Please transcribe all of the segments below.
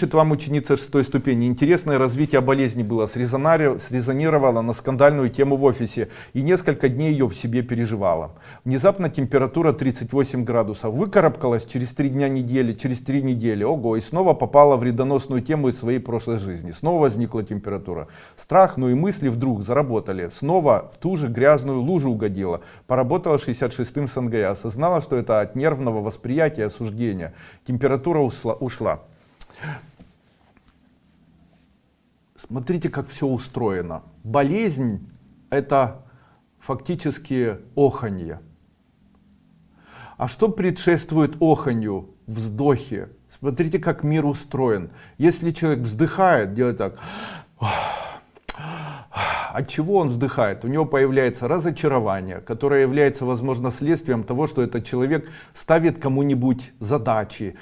Пишет вам ученица шестой ступени. Интересное развитие болезни было. Срезонировала на скандальную тему в офисе. И несколько дней ее в себе переживала. Внезапно температура 38 градусов. Выкарабкалась через три дня недели, через три недели. Ого, и снова попала в вредоносную тему из своей прошлой жизни. Снова возникла температура. Страх, ну и мысли вдруг заработали. Снова в ту же грязную лужу угодила. Поработала 66-м с. Осознала, что это от нервного восприятия осуждения. Температура ушла. Смотрите, как все устроено. Болезнь – это фактически оханье. А что предшествует оханью? Вздохе. Смотрите, как мир устроен. Если человек вздыхает, делает так. От чего он вздыхает? У него появляется разочарование, которое является, возможно, следствием того, что этот человек ставит кому-нибудь задачи,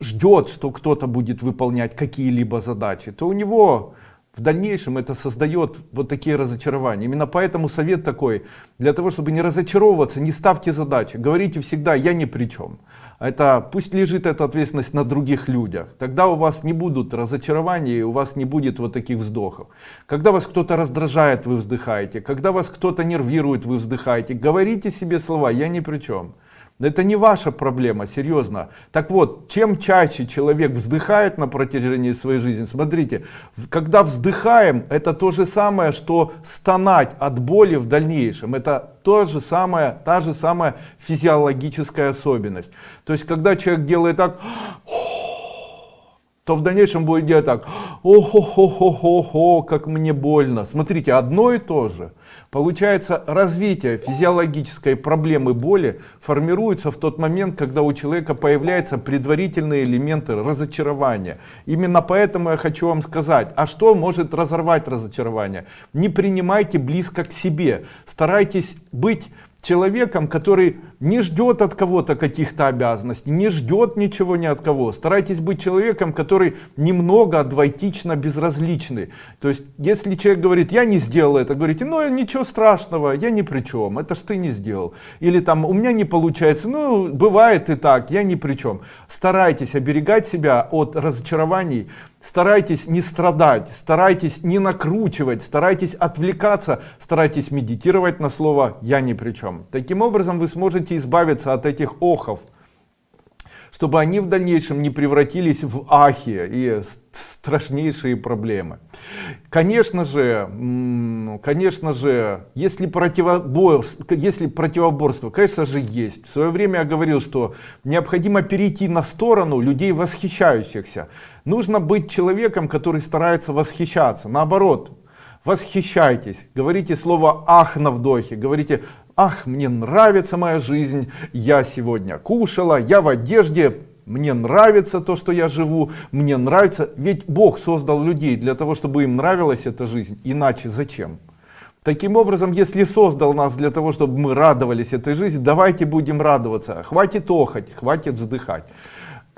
ждет, что кто-то будет выполнять какие-либо задачи, то у него в дальнейшем это создает вот такие разочарования. Именно поэтому совет такой, для того, чтобы не разочаровываться, не ставьте задачи. Говорите всегда, я ни при чем. Это, пусть лежит эта ответственность на других людях. Тогда у вас не будут разочарований, и у вас не будет вот таких вздохов. Когда вас кто-то раздражает, вы вздыхаете. Когда вас кто-то нервирует, вы вздыхаете. Говорите себе слова, я ни при чем. Это не ваша проблема, серьезно. Так вот, чем чаще человек вздыхает на протяжении своей жизни, смотрите, когда вздыхаем, это то же самое, что стонать от боли в дальнейшем. Это то же самое, та же самая физиологическая особенность. То есть, когда человек делает так, то в дальнейшем будет делать так, охо-хо-хо-хо-хо, как мне больно. Смотрите, одно и то же. Получается, развитие физиологической проблемы боли формируется в тот момент, когда у человека появляются предварительные элементы разочарования. Именно поэтому я хочу вам сказать, а что может разорвать разочарование? Не принимайте близко к себе, старайтесь быть человеком, который не ждет от кого-то каких-то обязанностей, не ждет ничего ни от кого. Старайтесь быть человеком, который немного двойтично безразличный. То есть, если человек говорит, я не сделал это, говорите, ну ничего страшного, я ни при чем, это ж ты не сделал. Или там, у меня не получается, ну бывает и так, я ни при чем. Старайтесь оберегать себя от разочарований, Старайтесь не страдать, старайтесь не накручивать, старайтесь отвлекаться, старайтесь медитировать на слово «я ни при чем». Таким образом вы сможете избавиться от этих охов, чтобы они в дальнейшем не превратились в ахи и страшнейшие проблемы. Конечно же, конечно же, если противоборство, если противоборство, конечно же, есть. В свое время я говорил, что необходимо перейти на сторону людей восхищающихся. Нужно быть человеком, который старается восхищаться. Наоборот, восхищайтесь, говорите слово «ах» на вдохе, говорите «ах, мне нравится моя жизнь, я сегодня кушала, я в одежде, мне нравится то, что я живу, мне нравится». Ведь Бог создал людей для того, чтобы им нравилась эта жизнь, иначе зачем? Таким образом, если создал нас для того, чтобы мы радовались этой жизни, давайте будем радоваться. Хватит охать, хватит вздыхать.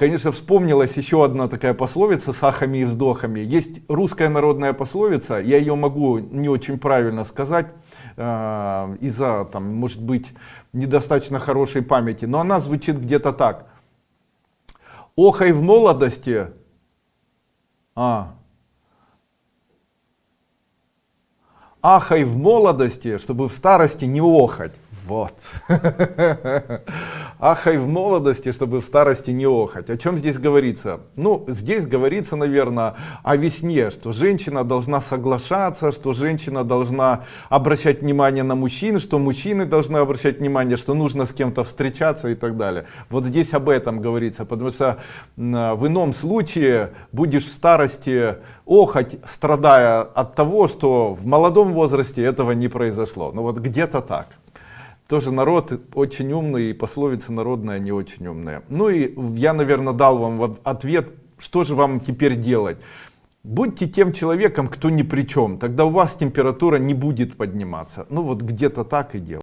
Конечно, вспомнилась еще одна такая пословица с ахами и вздохами. Есть русская народная пословица, я ее могу не очень правильно сказать, э, из-за, там, может быть, недостаточно хорошей памяти, но она звучит где-то так. Охай в молодости, а, ахай в молодости, чтобы в старости не охать. Вот. Ахай в молодости, чтобы в старости не охать. О чем здесь говорится? Ну, здесь говорится, наверное, о весне, что женщина должна соглашаться, что женщина должна обращать внимание на мужчин, что мужчины должны обращать внимание, что нужно с кем-то встречаться и так далее. Вот здесь об этом говорится, потому что в ином случае будешь в старости охать, страдая от того, что в молодом возрасте этого не произошло. Ну вот где-то так тоже народ очень умный, и пословица народная не очень умная. Ну и я, наверное, дал вам ответ, что же вам теперь делать. Будьте тем человеком, кто ни при чем, тогда у вас температура не будет подниматься. Ну вот где-то так и делать.